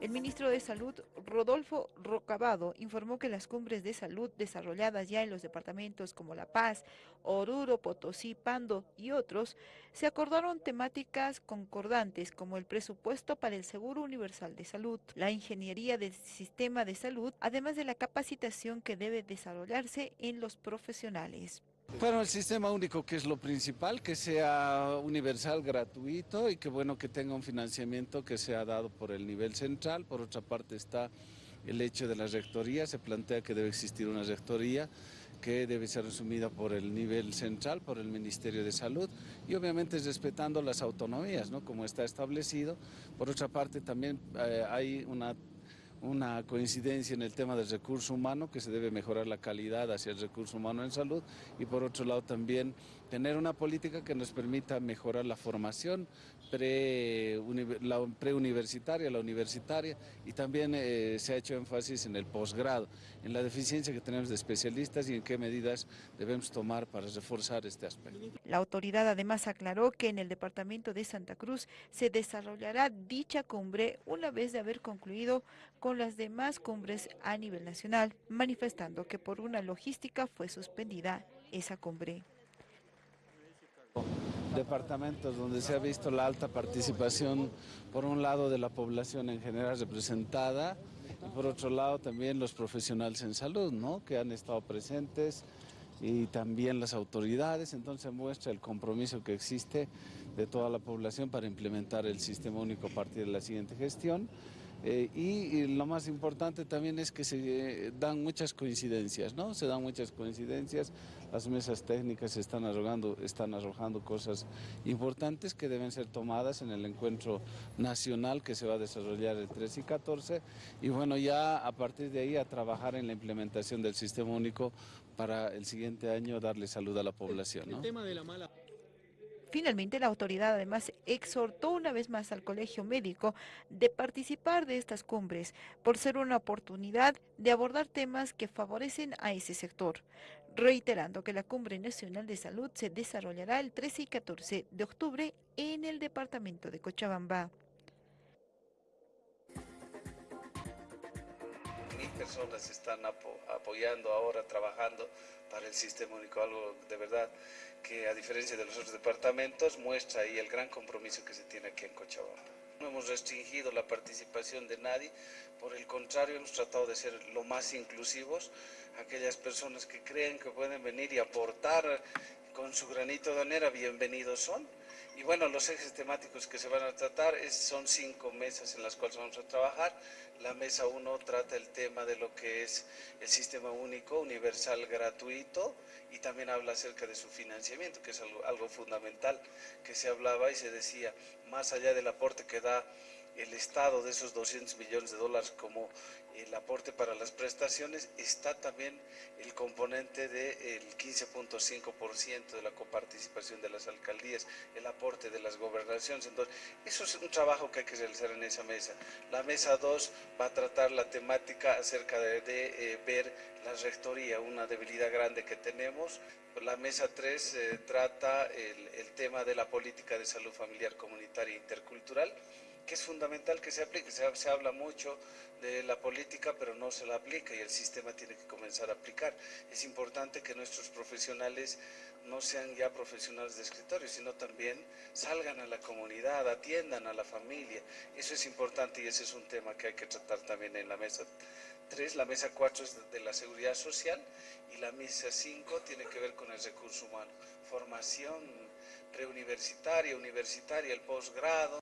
El ministro de Salud, Rodolfo Rocabado, informó que las cumbres de salud desarrolladas ya en los departamentos como La Paz, Oruro, Potosí, Pando y otros, se acordaron temáticas concordantes como el presupuesto para el Seguro Universal de Salud, la ingeniería del sistema de salud, además de la capacitación que debe desarrollarse en los profesionales. Bueno, el sistema único que es lo principal, que sea universal, gratuito y que bueno que tenga un financiamiento que sea dado por el nivel central. Por otra parte está el hecho de la rectoría, se plantea que debe existir una rectoría que debe ser resumida por el nivel central, por el Ministerio de Salud y obviamente respetando las autonomías, ¿no? como está establecido. Por otra parte también eh, hay una una coincidencia en el tema del recurso humano, que se debe mejorar la calidad hacia el recurso humano en salud y por otro lado también tener una política que nos permita mejorar la formación preuniversitaria, la universitaria y también eh, se ha hecho énfasis en el posgrado, en la deficiencia que tenemos de especialistas y en qué medidas debemos tomar para reforzar este aspecto. La autoridad además aclaró que en el departamento de Santa Cruz se desarrollará dicha cumbre una vez de haber concluido con con las demás cumbres a nivel nacional, manifestando que por una logística fue suspendida esa cumbre. Departamentos donde se ha visto la alta participación, por un lado de la población en general representada, y por otro lado también los profesionales en salud, ¿no? que han estado presentes, y también las autoridades, entonces muestra el compromiso que existe de toda la población para implementar el sistema único a partir de la siguiente gestión. Eh, y, lo más importante también es que se dan muchas coincidencias, ¿no? Se dan muchas coincidencias, las mesas técnicas están arrojando, están arrojando cosas importantes que deben ser tomadas en el encuentro nacional que se va a desarrollar el 13 y 14 y bueno, ya a partir de ahí a trabajar en la implementación del sistema único para el siguiente año darle salud a la población, ¿no? tema de la mala... Finalmente, la autoridad además exhortó una vez más al colegio médico de participar de estas cumbres por ser una oportunidad de abordar temas que favorecen a ese sector, reiterando que la Cumbre Nacional de Salud se desarrollará el 13 y 14 de octubre en el departamento de Cochabamba. Personas están apoyando ahora, trabajando para el sistema único, algo de verdad que a diferencia de los otros departamentos muestra ahí el gran compromiso que se tiene aquí en Cochabamba. No hemos restringido la participación de nadie, por el contrario hemos tratado de ser lo más inclusivos, aquellas personas que creen que pueden venir y aportar con su granito de arena, bienvenidos son. Y bueno, los ejes temáticos que se van a tratar son cinco mesas en las cuales vamos a trabajar. La mesa 1 trata el tema de lo que es el sistema único, universal, gratuito y también habla acerca de su financiamiento, que es algo, algo fundamental que se hablaba y se decía, más allá del aporte que da el Estado de esos 200 millones de dólares como el aporte para las prestaciones, está también el componente del 15.5% de la coparticipación de las alcaldías, el aporte de las gobernaciones. Entonces, eso es un trabajo que hay que realizar en esa mesa. La mesa 2 va a tratar la temática acerca de, eh, ver la rectoría, una debilidad grande que tenemos. La mesa 3 eh, trata el, el tema de la política de salud familiar comunitaria e intercultural que es fundamental que se aplique. Se, habla mucho de la política, pero no se la aplica y el sistema tiene que comenzar a aplicar. Es importante que nuestros profesionales no sean ya profesionales de escritorio, sino también salgan a la comunidad, atiendan a la familia. Eso es importante y ese es un tema que hay que tratar también en la mesa 3. La mesa 4 es de la seguridad social y la mesa 5 tiene que ver con el recurso humano. Formación preuniversitaria, universitaria, el posgrado.